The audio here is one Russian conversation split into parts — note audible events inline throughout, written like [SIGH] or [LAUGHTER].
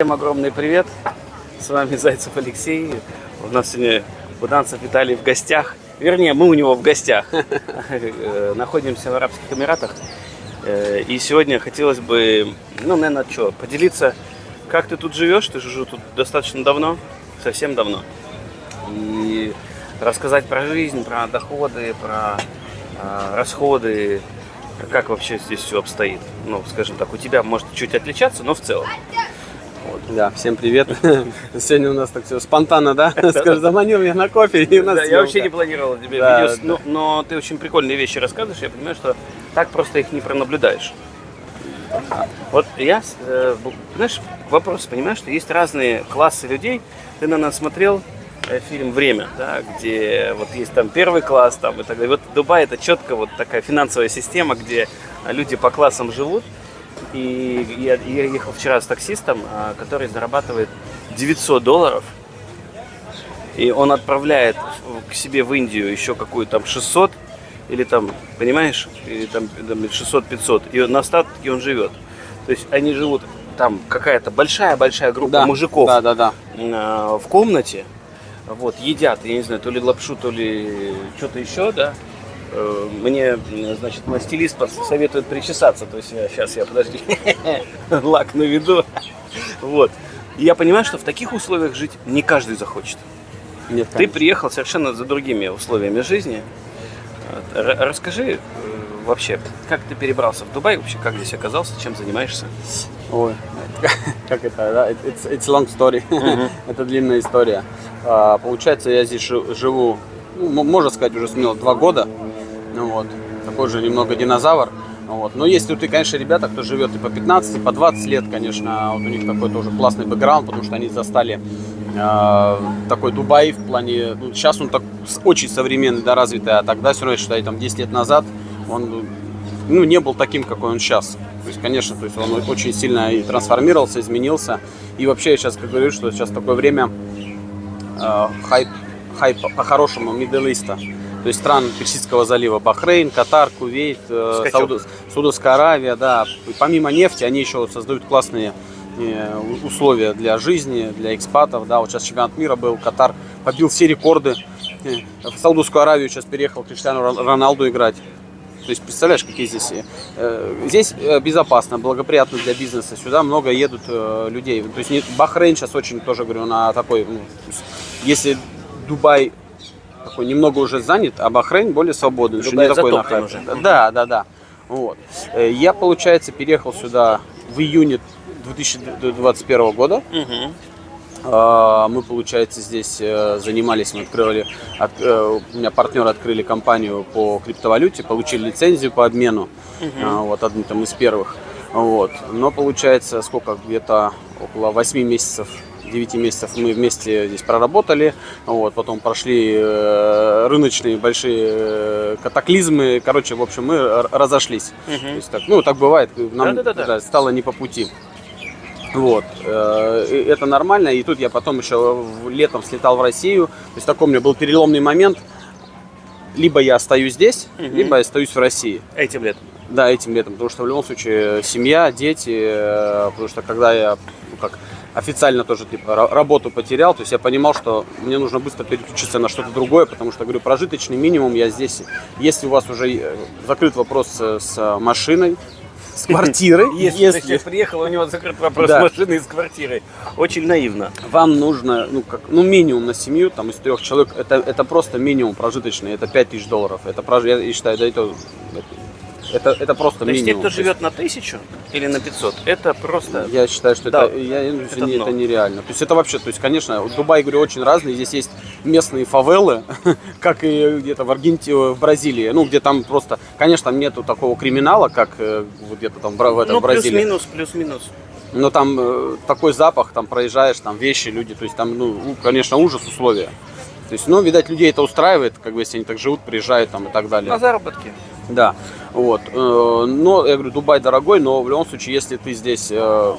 Всем огромный привет! С вами Зайцев Алексей. У нас сегодня Буданцев Виталий в гостях. Вернее, мы у него в гостях. Э, Находимся в Арабских Эмиратах. Э, И сегодня хотелось бы, ну, наверное, что, поделиться, как ты тут живешь. Ты живешь тут достаточно давно, совсем давно. И рассказать про жизнь, про доходы, про э, расходы, как вообще здесь все обстоит. Ну, скажем так, у тебя может чуть отличаться, но в целом. Да, всем привет. [LAUGHS] Сегодня у нас так все спонтанно, да? [LAUGHS] Скажи, заманил меня на кофе и у нас Да, я вообще не планировал тебе видео, да. но, ты очень прикольные вещи рассказываешь, я понимаю, что так просто их не пронаблюдаешь. Вот я, э, знаешь, вопрос, понимаешь, что есть разные классы людей. Ты, наверное, смотрел э, фильм «Время», да, где вот есть там первый класс, там и так далее. Вот Дубай это четко вот такая финансовая система, где люди по классам живут. И я, я ехал вчера с таксистом, а, который зарабатывает 900 долларов и он отправляет к себе в Индию еще какую-то там 600 или там, понимаешь, или там, там 600-500, и на остатке он живет. То есть они живут там какая-то большая-большая группа Да, мужиков Да, да, да. а, в комнате, вот, едят, я не знаю, то ли лапшу, то ли что-то еще, да. Э, Мне, значит, мой стилист советует причесаться, то есть я, сейчас я, подожди, [LAUGHS] лак наведу, вот. И я понимаю, что в таких условиях жить не каждый захочет. Нет, Ты приехал совершенно за другими условиями жизни. Вот. Расскажи э, вообще, как ты перебрался в Дубай, вообще как здесь оказался, чем занимаешься? Ой, [LAUGHS] как это, да? It's, it's long story. Мгм. [LAUGHS] это длинная история. А, получается, я здесь жи- живу, ну, можно сказать, уже смело два года. Ну вот, такой же немного динозавр. Ну Вот. Но есть тут и, конечно, ребята, кто живет и по 15, и по 20 лет, конечно, вот у них такой тоже классный бэкграунд, потому что они застали э, такой Дубай в плане, ну, сейчас он так очень современный, да, развитый, а тогда все равно, я считаю, там 10 лет назад он ну, не был таким, какой он сейчас. То есть, конечно, то есть он очень сильно и трансформировался, изменился. И вообще я сейчас как говорю, что сейчас такое время э, хайп, хайп по-хорошему Middle East. То есть стран Персидского залива, Бахрейн, Катар, Кувейт, э. Сауд- Саудовская Аравия, да. И помимо нефти, они еще создают классные э, условия для жизни, для экспатов, да. Вот сейчас чемпионат мира был, Катар побил все рекорды. Э, В Саудовскую Аравию сейчас переехал Криштиану Рон- Роналду играть. То есть, представляешь, какие здесь... здесь безопасно, благоприятно для бизнеса. Сюда много едут людей. То есть, Бахрейн сейчас очень тоже, говорю, на такой... ну, если Дубай такой немного уже занят, а Бахрейн более свободный. что Дубай не такой затоплен на уже. Да, да, да. Вот. Э, Я, получается, переехал сюда в июне 2021 года. А, Мы, получается, здесь э, занимались, мы открывали, от- э, у меня партнеры открыли компанию по криптовалюте, получили лицензию по обмену, А, вот одни там из первых. Вот. Но получается, сколько, где-то около 8 месяцев 9 месяцев мы вместе здесь проработали, вот, потом прошли э, рыночные большие э, катаклизмы, короче, в общем, мы разошлись. То есть так, ну, так бывает, нам Да-да-да-да. да, стало не по пути. Вот, э, это нормально. И тут я потом еще летом слетал в Россию. То есть такой у меня был переломный момент. Либо я остаюсь здесь, Мгм. либо я остаюсь в России. Этим летом. Да, этим летом. Потому что в любом случае семья, дети. Потому что когда я ну, как официально тоже типа ра- работу потерял, то есть я понимал, что мне нужно быстро переключиться на что-то другое, потому что говорю, прожиточный минимум я здесь. Если у вас уже э, закрыт вопрос с, с машиной, с [LAUGHS] квартирой, Если, ты приехал, у него закрыт вопрос Да. и с квартирой. Очень наивно. вам нужно, ну, как, ну, минимум на семью, там, из трех человек, это, это просто минимум прожиточный, это 5 тысяч долларов. Это, я считаю, да, это, это, это просто То есть те, минимум. кто живет на тысячу или на 500, это просто... Я считаю, что Да, это, я, это не- это нереально. То есть это вообще, то есть, конечно, Дубай, говорю, очень разный. Здесь есть местные фавелы, [LAUGHS] как и где-то в Аргентине, в Бразилии. Ну, где там просто, конечно, там нету такого криминала, как э, вот где-то там в этом, Ну, в Бразилии. плюс-минус, плюс-минус. Но там э, такой запах, там проезжаешь, там вещи, люди, то есть там, ну, конечно, ужас условия. То есть, ну, видать, людей это устраивает, как бы, если они так живут, приезжают там и так далее. На заработки. Да, вот. Э, Но, я говорю, Дубай дорогой, но в любом случае, если ты здесь э,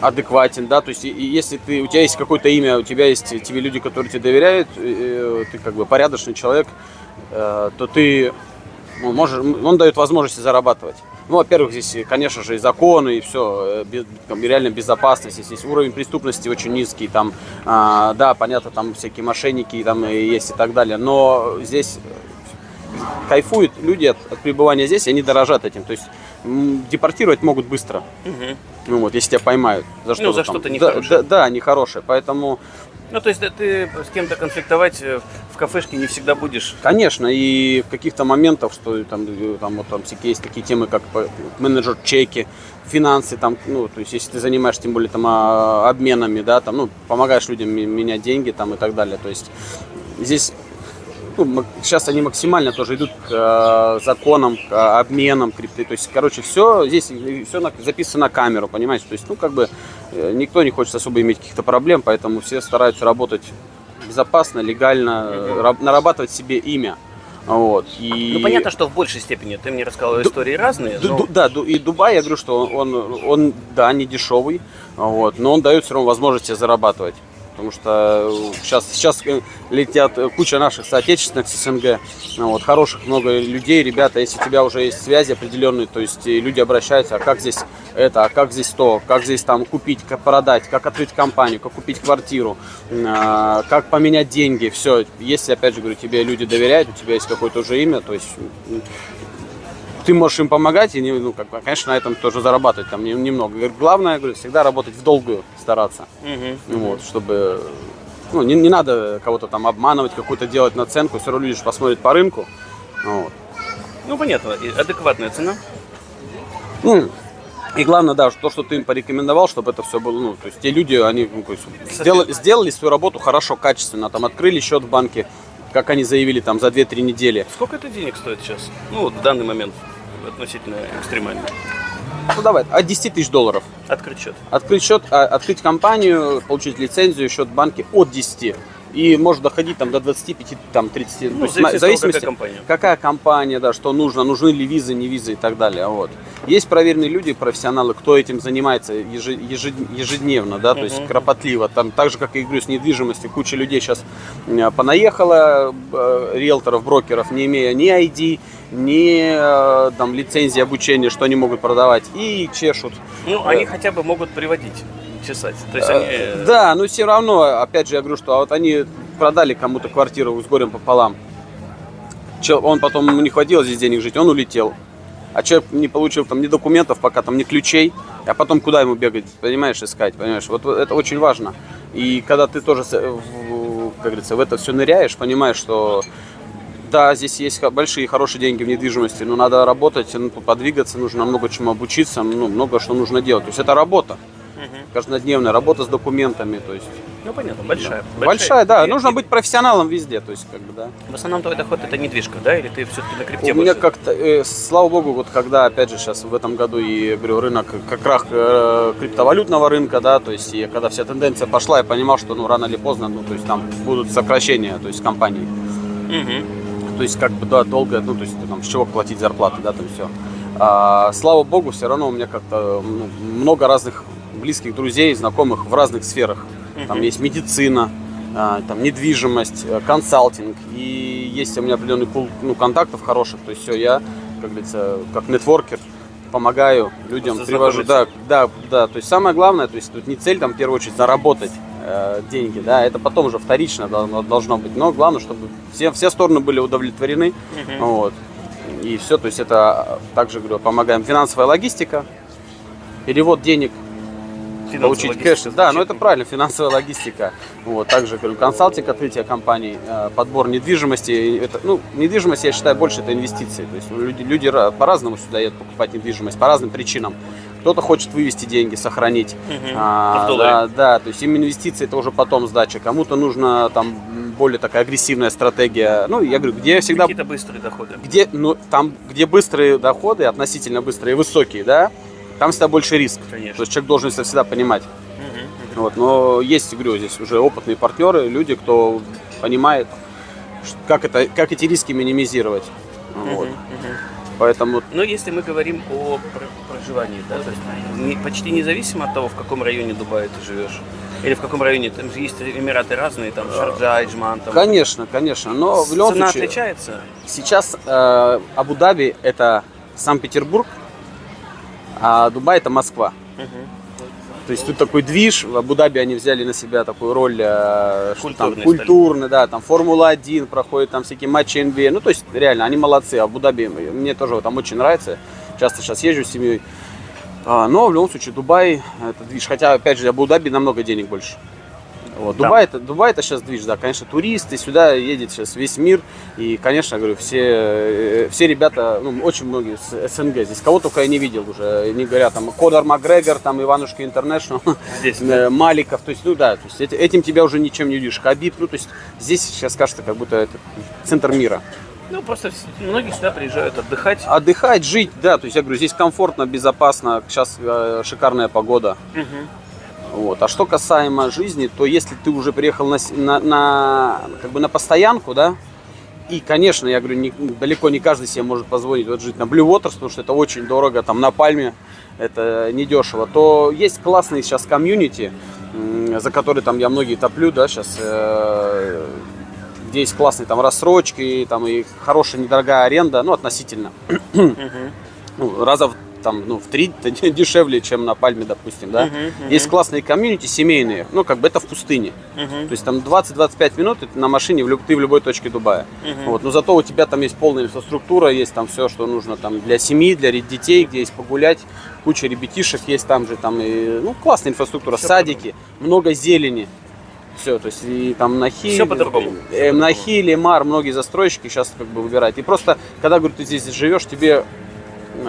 адекватен, да, то есть если ты, у тебя есть какое-то имя, у тебя есть тебе люди, которые тебе доверяют, э, ты как бы порядочный человек, то ты ну, можешь, он дает возможности зарабатывать. Ну, во-первых, здесь, конечно же, и законы, и все, реально безопасность. Здесь уровень преступности очень низкий, там, а, да, понятно, там всякие мошенники там есть и так далее, но здесь кайфуют люди от, от пребывания здесь, и они дорожат этим. То есть депортировать могут быстро. Угу. Ну вот, если тебя поймают за что-то. Ну, за что-то нехорошее. Да, да, да, нехорошее. Поэтому ну, то есть да, ты с кем-то конфликтовать э, в кафешке не всегда будешь? Конечно, и в каких-то моментах, что там, э, там, вот, там всякие есть такие темы, как менеджер чеки, финансы, там, ну, то есть если ты занимаешься тем более там а, обменами, да, там, ну, помогаешь людям менять деньги там и так далее, то есть здесь ну, сейчас они максимально тоже идут к э, законам, к обменам крипты. То есть, короче, все здесь все на, записано на камеру, понимаете? То есть, ну, как бы э, никто не хочет особо иметь каких-то проблем, поэтому все стараются работать безопасно, легально, нарабатывать себе имя. Вот, и... Ну, понятно, что в большей степени. Ты мне рассказывал Ду... истории разные. Но... Да, и Дубай, я говорю, что он, он, да, не дешевый, вот, но он дает все равно возможности зарабатывать потому что сейчас, э, сейчас э, летят э, куча наших соотечественных с СНГ, ну вот, хороших много людей, ребята, если у тебя уже есть связи определенные, то есть люди обращаются, а как здесь это, а как здесь то, как здесь там купить, как продать, как открыть компанию, как купить квартиру, а, как поменять деньги, все, если, опять же, говорю, тебе люди доверяют, у тебя есть какое-то уже имя, то есть ты можешь им помогать и, ну, как, конечно, на этом тоже зарабатывать там немного. Главное, говорю, всегда работать в долгую стараться, угу. вот, чтобы, ну, не, не надо кого-то там обманывать, какую-то делать наценку, все равно люди посмотрят по рынку, вот. Ну, понятно, адекватная цена. Ну, и главное, да, то, что ты им порекомендовал, чтобы это все было, ну, то есть те люди, они ну, сделали, сделали свою работу хорошо, качественно, там открыли счет в банке, как они заявили, там за 2-3 недели. Сколько это денег стоит сейчас? Ну, вот в данный момент относительно экстремально. Ну давай, от 10 тысяч долларов. Открыть счет. Открыть счет, а, открыть компанию, получить лицензию, счет в банке от 10 и может доходить там до 25, там 30. Ну, то есть, в зависимости, какая компания. Какая компания, да, что нужно, нужны ли визы, не визы и так далее. Вот. Есть проверенные люди, профессионалы, кто этим занимается ежедневно, да, то есть кропотливо. Там так же, как и говорю, с недвижимостью, куча людей сейчас понаехала, э, риэлторов, брокеров, не имея ни ID, ни э, там лицензии обучения, что они могут продавать, и чешут. Ну, они хотя бы могут приводить чесать. То есть они... Э, да, но все равно, опять же, я говорю, что вот они продали кому-то квартиру с горем пополам. Он потом ему не хватило здесь денег жить, он улетел. А человек не получил там ни документов, пока там ни ключей, а потом куда ему бегать, понимаешь, искать, понимаешь? Вот это очень важно. И когда ты тоже, как говорится, в это все ныряешь, понимаешь, что да, здесь есть большие хорошие деньги в недвижимости, но надо работать, ну, подвигаться, нужно много чему обучиться, ну, много что нужно делать. То есть это работа каждодневная работа с документами, то есть. Ну понятно, большая. Да. Большая, большая, да. И, Нужно и... быть профессионалом везде, то есть как бы, да. В основном твой доход это недвижка, да, или ты все-таки на крипте? У меня как-то, э, слава богу, вот когда, опять же, сейчас в этом году и говорю рынок, как рах э, криптовалютного рынка, да, то есть и когда вся тенденция пошла, я понимал, что ну рано или поздно, ну то есть там будут сокращения, то есть компаний. Угу. То есть как бы да, долго, ну то есть там с чего платить зарплаты, да, там все. А, слава богу, все равно у меня как-то ну, много разных близких друзей, знакомых в разных сферах. Там есть медицина, а, там недвижимость, э, консалтинг. И есть у меня определенный пул ну, контактов хороших. То есть все, я, как говорится, как нетворкер, помогаю людям, Просто привожу. Да, да, да. То есть самое главное, то есть тут не цель там в первую очередь заработать э, деньги, да, это потом уже вторично должно, должно быть. Но главное, чтобы все, все стороны были удовлетворены. Uh-huh. Вот. И все, то есть это также говорю, помогаем финансовая логистика, перевод денег получить кэш. Да, но это правильно, финансовая логистика. Вот, также говорю, консалтинг, открытие компаний, э, подбор недвижимости. Это, ну, недвижимость, я считаю, больше это инвестиции. То есть люди, люди по-разному сюда едут покупать недвижимость, по разным причинам. Кто-то хочет вывести деньги, сохранить. Угу. А, да, да, то есть им инвестиции это уже потом сдача. Кому-то нужно там более такая агрессивная стратегия. Ну, я говорю, где всегда... Какие-то быстрые доходы. Где, ну, там, где быстрые доходы, относительно быстрые, высокие, да, там всегда больше риск. Конечно. То есть человек должен это всегда понимать. Угу, угу. Вот, но есть, говорю, здесь уже опытные партнеры, люди, кто понимает, как, это, как эти риски минимизировать. Угу, вот. угу. Поэтому... Но если мы говорим о проживании, да, то есть не, почти независимо от того, в каком районе Дубая ты живешь, или в каком районе, там же есть Эмираты разные, там Шарджа, Иджман. Там. Конечно, конечно, но в любом Цена случае... отличается? Сейчас э, Абу-Даби это Санкт-Петербург, А Дубай это Москва. То есть тут такой движ, в Абу-Даби они взяли на себя такую роль э, что там, культурный, да, там Формула-1 проходит, там всякие матчи NBA, ну то есть реально, они молодцы, а Абу-Даби мне тоже там очень нравится, часто сейчас езжу с семьей, А, но в любом случае Дубай это движ, хотя опять же Абу-Даби намного денег больше. Вот. Да. Дубай, это, Дубай это сейчас движ, да, конечно, туристы, сюда едет сейчас весь мир, и, конечно, говорю, все, э, все ребята, ну, очень многие с СНГ, здесь кого только я не видел уже, не говоря, там, Кодор Макгрегор, там, Иванушка Интернешнл, Здесь, [LAUGHS] э, Маликов, то есть, ну да, то есть эти- этим тебя уже ничем не удивишь, Хабиб, ну, то есть здесь сейчас кажется, как будто это центр мира. Ну, просто многие сюда приезжают отдыхать. Отдыхать, жить, да, то есть я говорю, здесь комфортно, безопасно, сейчас э, шикарная погода. Мгм. Вот. А что касаемо жизни, то если ты уже приехал на, на, на, как бы на постоянку, да, и, конечно, я говорю, не- далеко не каждый себе может позволить вот жить на Blue Waters, потому что это очень дорого, там на Пальме это недешево, то есть классный сейчас комьюнити, за который там я многие топлю, да, сейчас, э, где есть классные там рассрочки, там и хорошая недорогая аренда, ну, относительно, ну, раза в, там, ну, в три [LAUGHS] дешевле, чем на Пальме, допустим, да. Мгм, мгм. Есть классные комьюнити семейные, ну, как бы это в пустыне. Мгм. То есть там 20-25 минут ты на машине в ты в любой точке Дубая. Мгм. Вот, но зато у тебя там есть полная инфраструктура, есть там все, что нужно там для семьи, для детей, где есть погулять, куча ребятишек есть там же, там и, ну, классная инфраструктура, Всё садики, много зелени. Все, то есть и там на Хиле, по-другому. э, на Хиле, Мар, многие застройщики сейчас как бы выбирают. И просто, когда, говорю, ты здесь живешь, тебе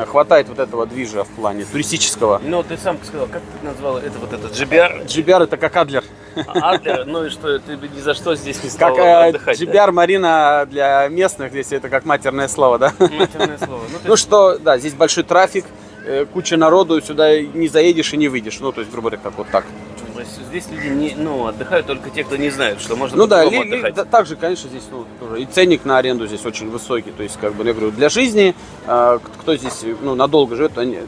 хватает вот этого движа в плане туристического. Ну, ты сам сказал, как ты назвал это вот этот GBR? GBR это как Адлер. Адлер, ну и что, ты бы ни за что здесь не стал Как э, отдыхать, да? GBR Марина для местных, здесь это как матерное слово, да? Матерное слово. Ну, Ну что, да, здесь большой трафик, э, куча народу, сюда не заедешь и не выйдешь. Ну, то есть, грубо говоря, как вот так. Есть здесь люди не, ну, отдыхают только те, кто не знают, что можно Ну да, ли- отдыхать. да, также, конечно, здесь ну, тоже и ценник на аренду здесь очень высокий. То есть, как бы, я говорю, для жизни, э, кто здесь ну, надолго живет, они,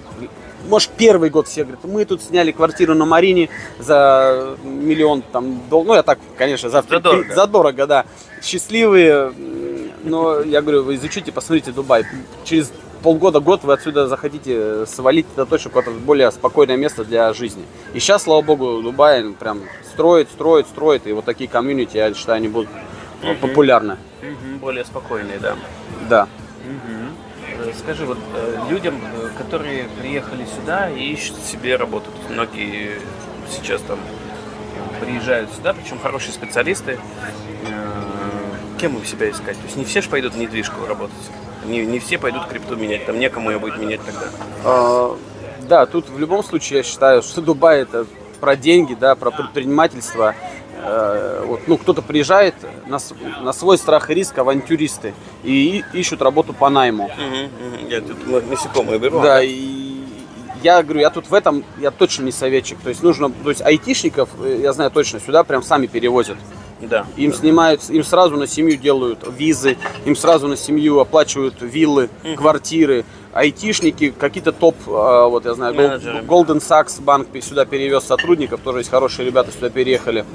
может, первый год все говорят, мы тут сняли квартиру на Марине за миллион там дол- Ну, я так, конечно, за, Задорого. задорого, да. Счастливые, но я говорю, вы изучите, посмотрите Дубай. Через полгода-год вы отсюда захотите свалить на точку куда-то в более спокойное место для жизни. И сейчас, слава богу, Дубай прям строит, строит, строит. И вот такие комьюнити, я считаю, они будут э, Мгм. популярны. Мгм, более спокойные, да. Да. Э, Скажи, вот э, людям, э, которые приехали сюда и ищут себе работу, то многие сейчас там приезжают сюда, причем хорошие специалисты, э, кем им себя искать? То есть не все же пойдут в недвижку работать, не, не все пойдут крипту менять, там некому ее будет менять тогда. А, Да, тут в любом случае я считаю, что Дубай это про деньги, да, про предпринимательство. Э, Вот, ну, кто-то приезжает на, на свой страх и риск, авантюристы, и и- ищут работу по найму. Я тут насекомые беру. Да, и я говорю, я тут в этом, я точно не советчик. То есть нужно, то есть айтишников, э, я знаю точно, сюда прям сами перевозят. Да. Им снимают, им сразу на семью делают визы, им сразу на семью оплачивают виллы, квартиры. Айтишники, какие-то топ, а, вот я знаю, Менеджеры. Golden Sachs банк сюда перевез сотрудников, тоже есть хорошие ребята сюда переехали.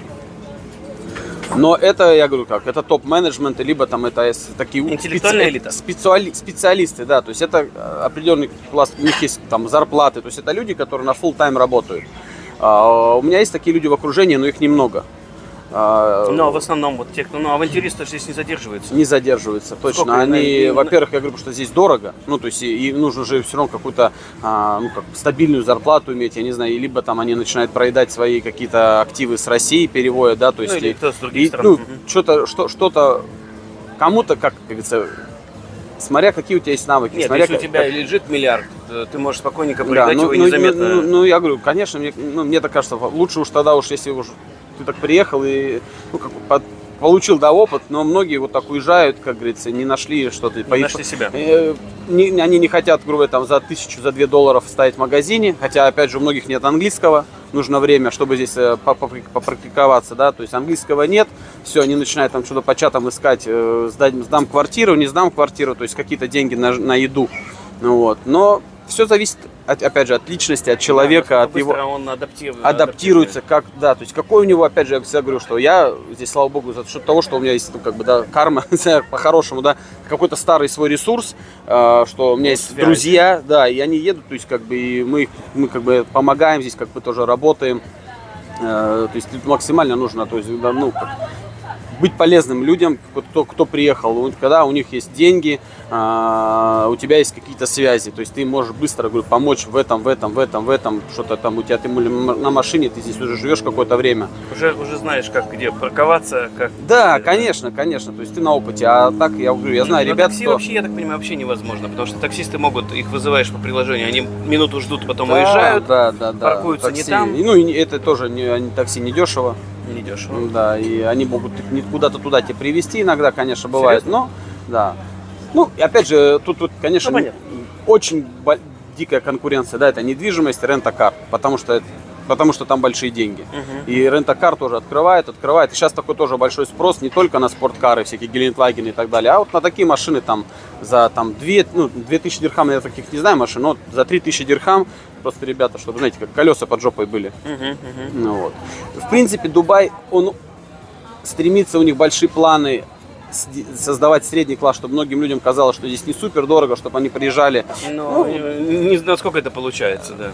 Но это, я говорю как, это топ-менеджмент, либо там это такие Интеллектуальная элита. специали- специалисты, да, то есть это э, определенный пласт, у них есть там зарплаты, то есть это люди, которые на full тайм работают. А, у меня есть такие люди в окружении, но их немного. А, Но в основном вот те, кто, ну, авантюристы здесь не задерживаются. не задерживаются, точно. Сколько Они, на- во-первых, я говорю, что здесь дорого, ну, то есть и, и нужно же все равно какую-то, а, ну, как стабильную зарплату иметь, я не знаю, либо там они начинают проедать свои какие-то активы с России, переводят, да, то есть... Ну, или кто с других и, стран. ну, что-то, что, что-то, кому-то, как говорится, смотря какие у тебя есть навыки, Нет, смотря если у тебя лежит миллиард, то ты можешь спокойненько да, проедать ну, его ну, незаметно. ну, ну, я говорю, конечно, мне, ну, мне так кажется, лучше уж тогда уж, если уж ты так приехал и ну, как под- получил да, опыт, но многие вот так уезжают, как говорится, не нашли что-то. Не по- нашли себя. Э, не- они не хотят, грубо там за тысячу, за две долларов ставить в магазине, хотя, опять же, у многих нет английского, нужно время, чтобы здесь э, попрактиковаться, да, то есть английского нет, все, они начинают там что-то по чатам искать, э, сдать, сдам квартиру, не сдам квартиру, то есть какие-то деньги на, на еду, ну вот, но все зависит, от, опять же, от личности, от человека, Да, от его он адаптив- адаптируется, как, да, то есть какой у него, опять же, я всегда говорю, что я здесь, слава богу, за счет того, что у меня есть, ну, как бы, да, карма, [LAUGHS] по-хорошему, да, какой-то старый свой ресурс, э, что у меня есть связи. друзья, да, и они едут, то есть, как бы, и мы, мы, как бы, помогаем здесь, как бы, тоже работаем, Э, то есть, максимально нужно, то есть, да, ну, как, быть полезным людям, кто, кто приехал, когда у них есть деньги, а, у тебя есть какие-то связи, то есть ты можешь быстро говорю, помочь в этом, в этом, в этом, в этом, что-то там у тебя ты на машине, ты здесь уже живешь какое-то время. Уже, уже знаешь, как где парковаться, как... Да, конечно, конечно, то есть ты на опыте, а так я говорю, я знаю Но ребят, такси кто... вообще, я так понимаю, вообще невозможно, потому что таксисты могут, их вызываешь по приложению, они минуту ждут, потом Да, уезжают, да, да, да, паркуются не такси. там. И, Ну и это тоже не, такси не дешево. Недешево. Да, и они могут куда-то туда тебя привезти иногда, конечно, бывает, но да. Ну, и опять же, тут, тут конечно, Ну, понятно. очень дикая конкуренция, да, это недвижимость, рента-кар, потому что потому что там большие деньги. Мгм. И рента-кар тоже открывает, открывает. И сейчас такой тоже большой спрос не только на спорткары, всякие Гелендвагены и так далее, а вот на такие машины там за там 2, ну, 2000 дирхам, я таких не знаю машин, но за 3000 дирхам просто ребята, чтобы, знаете, как колеса под жопой были. Мгм, мгм. Ну, вот. В принципе, Дубай, он стремится, у них большие планы создавать средний класс, чтобы многим людям казалось, что здесь не супер дорого, чтобы они приезжали. Но не, не знаю, сколько это получается, да.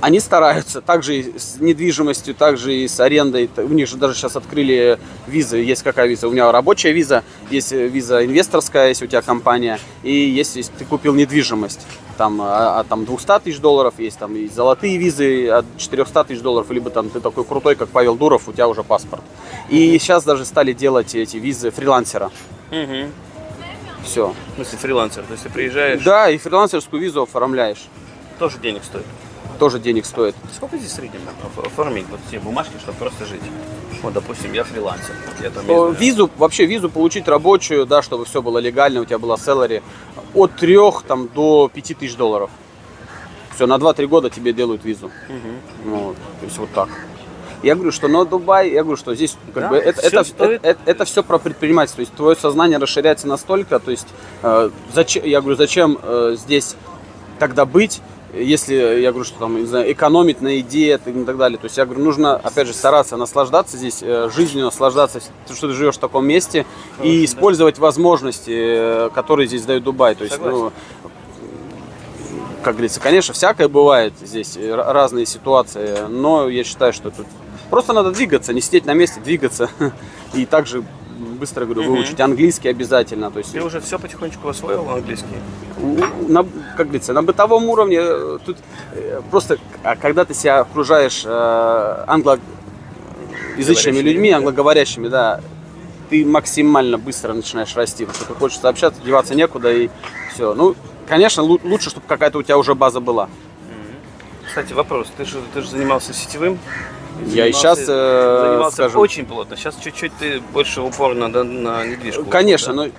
Они стараются, также и с недвижимостью, также и с арендой. У них же даже сейчас открыли визы. Есть какая виза? У меня рабочая виза, есть э, виза инвесторская, если у тебя компания, и есть, если ты купил недвижимость. Там а- от там 200 тысяч долларов есть, там и золотые визы от 400 тысяч долларов, либо там ты такой крутой, как Павел Дуров, у тебя уже паспорт. И сейчас даже стали делать эти визы фрилансера. Мгм. Все. В смысле, фрилансер, то есть ты приезжаешь, Да, и фрилансерскую визу оформляешь. тоже денег стоит. Тоже денег стоит. Сколько здесь в среднем оф- оформить вот те бумажки, чтобы просто жить? Вот, допустим, я фрилансер. Я там, знаю, Визу, вообще визу получить рабочую, да, чтобы все было легально, у тебя была селлери, от 3 там, до 5 тысяч долларов. Все, на 2-3 года тебе делают визу. Ну, вот, то есть вот так. Я говорю, что на Дубай, я говорю, что здесь как Да, бы это, всё это, стоит. это, это все про предпринимательство. То есть твое сознание расширяется настолько, то есть э, зачем, я говорю, зачем э, здесь тогда быть, если я говорю, что там, не знаю, экономить на еде и так далее. То есть я говорю, нужно, опять же, стараться наслаждаться здесь э, жизнью, наслаждаться, что ты живешь в таком месте и Хорошо, да. использовать возможности, э, которые здесь дает Дубай. То есть, Согласен. ну, как говорится, конечно, всякое бывает здесь, э, разные ситуации, но я считаю, что тут просто надо двигаться, не сидеть на месте, двигаться. [LAUGHS] И также быстро, говорю, Мгм. выучить английский обязательно. То есть, Ты уже все потихонечку освоил английский? на, как говорится, на бытовом уровне э, тут э, просто, а когда ты себя окружаешь э, англоязычными людьми, англоговорящими, да, ты максимально быстро начинаешь расти, потому что хочешь общаться, деваться некуда и все. Ну, конечно, лу- лучше, чтобы какая-то у тебя уже база была. Кстати, вопрос. Ты же, ты же занимался сетевым? Я и сейчас, э, скажем- очень плотно. Сейчас чуть-чуть ты больше упор на, на, недвижку. Конечно, да? но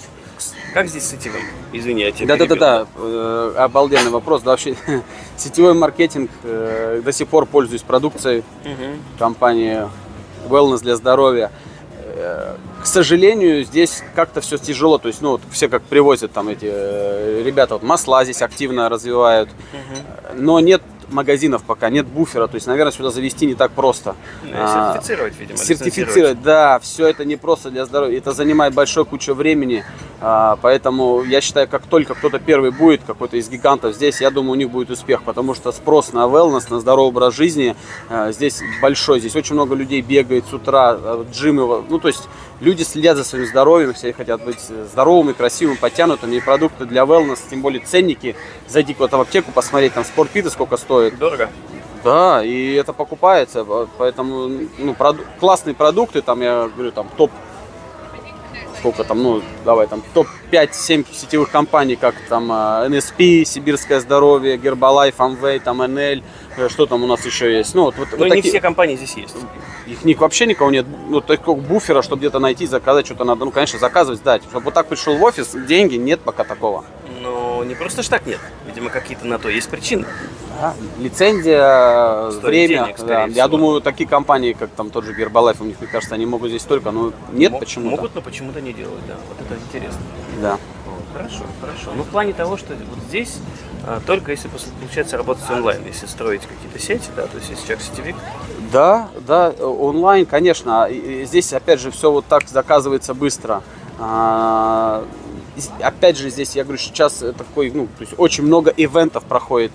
Как здесь с сетевым? Извини, я тебя Да-да-да, э, обалденный вопрос. Да, вообще [LAUGHS] сетевой маркетинг э, до сих пор пользуюсь продукцией перебил. Мгм. компании Wellness для здоровья. Э, К сожалению, здесь как-то все тяжело. То есть, ну, вот все как привозят там эти э, ребята, вот масла здесь активно развивают, Мгм. но нет магазинов пока, нет буфера. То есть, наверное, сюда завести не так просто. Ну, А, Сертифицировать, видимо. Сертифицировать, да, все это не просто для здоровья, это занимает большое кучу времени, а, поэтому я считаю, как только кто-то первый будет, какой-то из гигантов здесь, я думаю, у них будет успех, потому что спрос на wellness, на здоровый образ жизни а, здесь большой, здесь очень много людей бегает с утра, а, джимы, ну то есть люди следят за своим здоровьем, все хотят быть здоровыми, красивыми, подтянутыми, и продукты для wellness, тем более ценники, зайди куда-то в аптеку, посмотреть, там спортпиты сколько стоит, Дорого. да, и это покупается, по- поэтому ну, проду- классные продукты, там я говорю, там топ, сколько там, ну, давай, там топ-5-7 сетевых компаний, как там а, NSP, Сибирское здоровье, Гербалайф, Amway, там NL, э, что там у нас еще есть. Ну, вот, вот, Но вот не такие- все компании здесь есть. их ни- вообще никого нет, ну, такого буфера, чтобы где-то найти, заказать что-то надо, ну, конечно, заказывать, сдать. Чтобы вот так пришел в офис, деньги, нет пока такого. Но не просто ж так нет. Видимо, какие-то на то есть причины. Да, Лицензия, Стоит время. денег, да. всего. Я думаю, такие компании, как там тот же Гербалайф, у них, мне кажется, они могут здесь только, но нет Мо- почему-то. Могут, но почему-то не делают, да. Вот это интересно. Да. Хорошо, хорошо. Ну, в плане того, что вот здесь а, только если получается работать онлайн, если строить какие-то сети, да, то есть если человек сетевик, Да, да, э, онлайн, конечно. И- Здесь, опять же, все вот так заказывается быстро. А, Опять же, здесь, я говорю, сейчас э, такой, ну, то есть очень много ивентов проходит,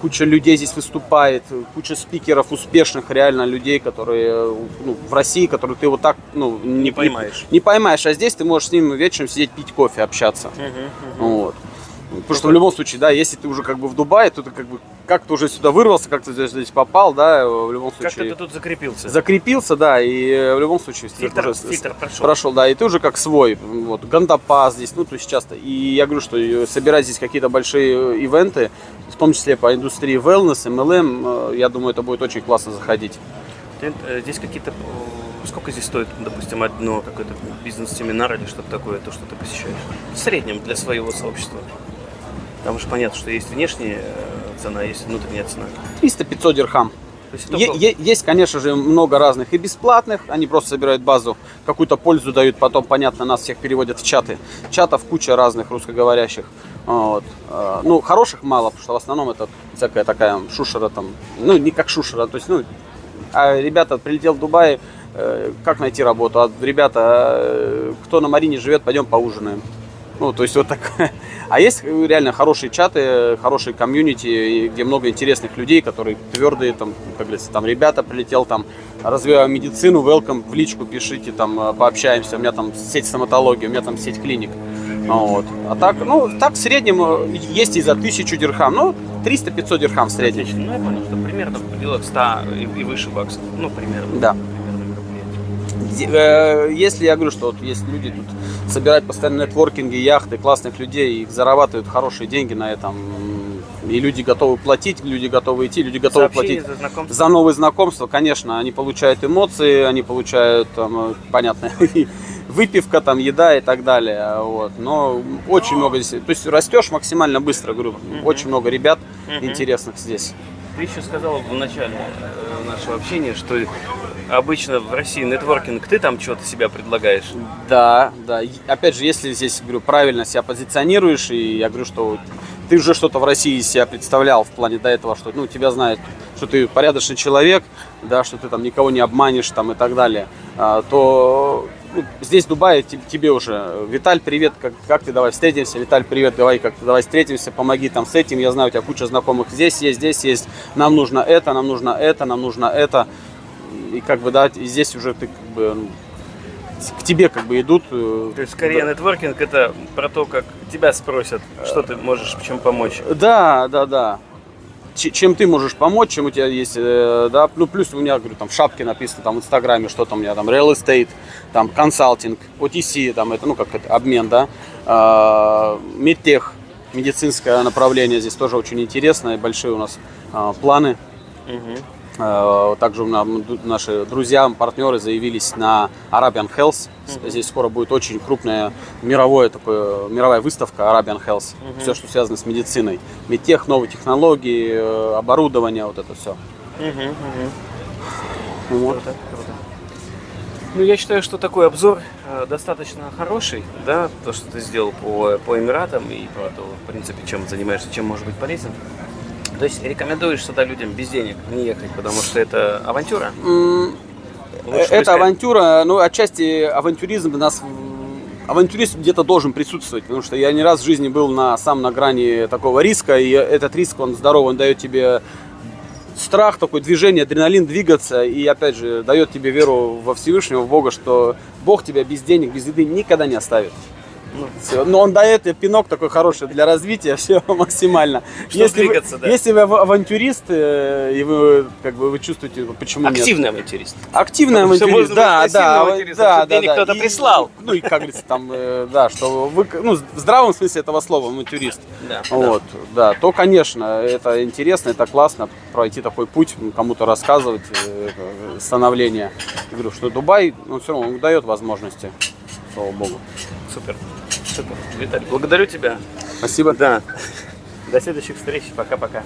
куча людей здесь выступает, куча спикеров успешных реально людей, которые ну, в России, которые ты вот так, ну, не, поймаешь. Не, поймаешь, а здесь ты можешь с ним вечером сидеть пить кофе, общаться. Вот. Потому что в любом случае, да, если ты уже как бы в Дубае, то ты как бы как-то уже сюда вырвался, как-то здесь, здесь попал, да, в любом случае ты тут закрепился. закрепился, да, и э, в любом случае Фильтр- уже фильтр прошел. прошел, да, и ты уже как свой, вот, Гандапас здесь, ну, то есть часто, и я говорю, что э, собирать здесь какие-то большие э, ивенты, в том числе по индустрии wellness, MLM, э, я думаю, это будет очень классно заходить. Э, здесь какие-то... э, Сколько здесь стоит, допустим, одно какой-то бизнес-семинар или что-то такое, то, что ты посещаешь? В среднем для своего сообщества. Там же понятно, что есть внешняя э, цена, есть внутренняя цена. 300-500 дирхам. Есть Е- е- есть, конечно же, много разных и бесплатных. Они просто собирают базу, какую-то пользу дают, потом, понятно, нас всех переводят в чаты. Чатов куча разных русскоговорящих. Вот. А, Ну, хороших мало, потому что в основном это всякая такая шушера там, ну, не как шушера, то есть, ну, а ребята, прилетел в Дубай, э, как найти работу? А ребята, э, кто на Марине живет, пойдем поужинаем. Ну, то есть вот так. [LAUGHS] А есть реально хорошие чаты, хорошие комьюнити, где много интересных людей, которые твердые, там, как говорится, там ребята прилетел, там, развиваю медицину, welcome, в личку пишите, там, э, пообщаемся, у меня там сеть стоматологии, у меня там сеть клиник. Вот. А так, ну, так в среднем э, есть и за тысячу дирхам, ну, 300-500 дирхам в среднем. Отлично. Ну, я понял, что примерно в пределах 100 и, и выше баксов. Ну, примерно. Да. Если я говорю, что вот есть люди тут собирают постоянно нетворкинги, яхты, классных людей, их зарабатывают хорошие деньги на этом, и люди готовы платить, люди готовы идти, люди готовы Сообщение платить за знакомство. за новые знакомства, конечно, они получают эмоции, они получают, там, э, понятно, [LAUGHS] выпивка, там, еда и так далее, вот, но очень много здесь, то есть растешь максимально быстро, говорю, очень много ребят интересных здесь. Ты еще сказал в начале э, нашего общения, что обычно в России нетворкинг, ты там что-то себя предлагаешь. Да, да. Опять же, если здесь, говорю, правильно себя позиционируешь, и я говорю, что ты уже что-то в России себя представлял в плане до этого, что ну, тебя знают, что ты порядочный человек, да, что ты там никого не обманешь там, и так далее, а, то ну, здесь, те- тебе уже, Виталь, привет, как, как ты, давай встретимся, Виталь, привет, давай, как ты, давай встретимся, помоги там с этим, я знаю, у тебя куча знакомых здесь есть, здесь есть, нам нужно это, нам нужно это, нам нужно это, и как бы, да, и здесь уже ты как бы ну, к тебе как бы идут. э, То есть скорее да. нетворкинг это про то, как тебя спросят, что ты можешь чем помочь. Да, да, да. Ч- чем ты можешь помочь, чем у тебя есть, э, да, ну плюс у меня, говорю, там в шапке написано, там в инстаграме, что там у меня, там real estate, там консалтинг, OTC, там это, ну как это, обмен, да, А, медтех, медицинское направление здесь тоже очень интересно, и большие у нас а, планы. Мгм. Э, Также у нас наши друзья, партнеры заявились на Arabian Health. Здесь скоро будет очень крупная мировое такое, мировая выставка Arabian Health. Все, что связано с медициной. Медтех, новые технологии, э, оборудование, вот это все. Мгм, мгм. Вот. Круто, круто. Ну, я считаю, что такой обзор э, достаточно хороший, да, то, что ты сделал по, по Эмиратам и по то, в принципе, чем занимаешься, чем может быть полезен. То есть рекомендуешь сюда людям без денег не ехать, потому что это авантюра? Лучше Это поискать. авантюра, ну, отчасти авантюризм нас авантюрист где-то должен присутствовать, потому что я не раз в жизни был на, сам на грани такого риска, и этот риск, он здоровый, он дает тебе страх, такое движение, адреналин двигаться, и опять же дает тебе веру во Всевышнего, в Бога, что Бог тебя без денег, без еды никогда не оставит. Ну, Всё. Но он дает пинок такой хороший для развития, [LAUGHS] все максимально. Чтоб если, двигаться, вы, да. если вы ав- авантюрист, э, и вы как бы вы чувствуете, почему нет. активный авантюрист. Активный Ну, всё авантюрист, да, да, пассивным ава- авантюристом, да, чтобы да, да. кто-то И, прислал. [LAUGHS] Ну и как говорится, там, э, да, что вы, ну, в здравом смысле этого слова авантюрист. Да, Вот, да, то, конечно, это интересно, это классно пройти такой путь, м, кому-то рассказывать э, становление. Я говорю, что Дубай, ну, все равно он дает возможности, слава богу. Супер. Супер. Виталий, благодарю тебя. Спасибо. Да. До следующих встреч. Пока-пока.